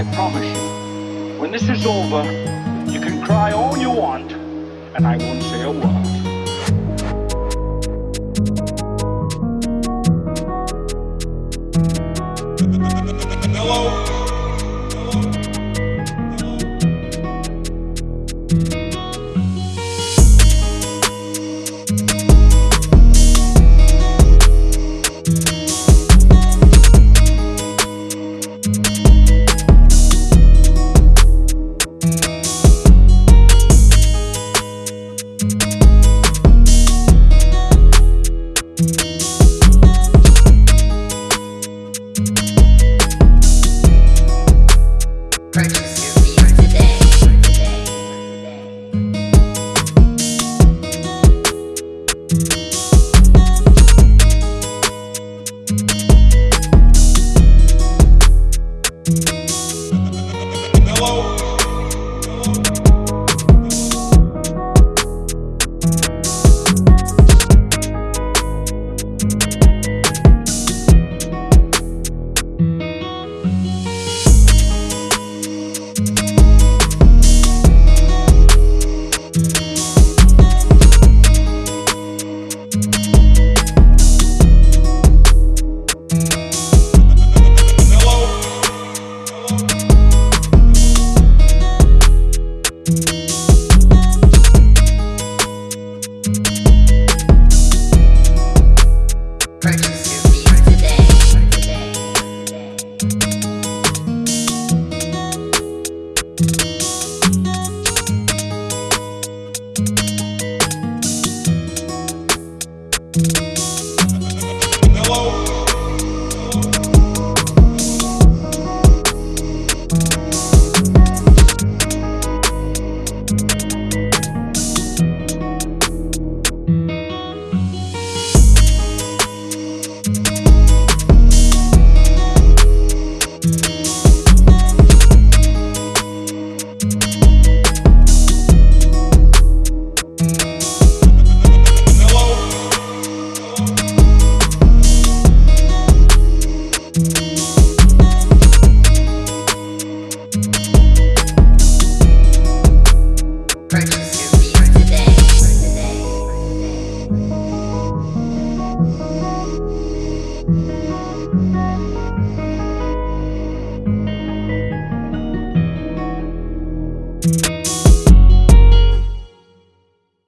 I promise you, when this is over, you can cry all you want, and I won't say a word. Purchase